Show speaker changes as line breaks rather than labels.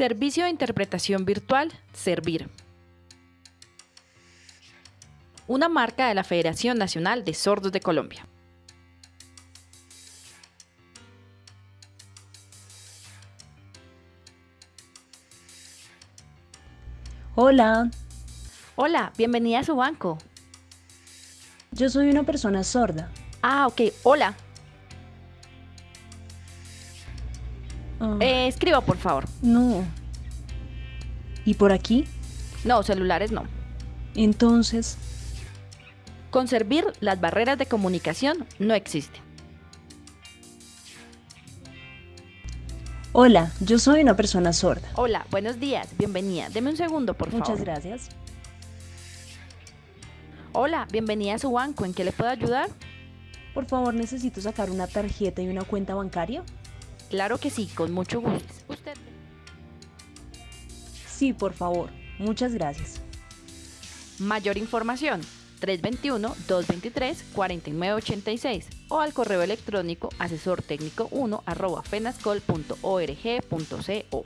Servicio de Interpretación Virtual, Servir. Una marca de la Federación Nacional de Sordos de Colombia.
Hola,
Hola, bienvenida a su banco.
yo soy una persona sorda.
Ah, ok, hola.
Ah,
Eh, escriba, por favor.
No. ¿Y por aquí?
No, celulares no.
Entonces,
Con Servir, las barreras de comunicación no existen.
hola, yo soy una persona sorda.
Hola, buenos días, bienvenida. Deme un segundo, por favor.
Muchas gracias.
Hola, bienvenida a su banco. ¿En qué le puedo ayudar?
Por favor, necesito sacar una tarjeta y una cuenta bancaria.
Claro que sí, con mucho gusto. Usted.
Sí, por favor. Muchas gracias.
Mayor información 321-223-4986 o al correo electrónico asesor técnico 1 arroba fenascol.org.co.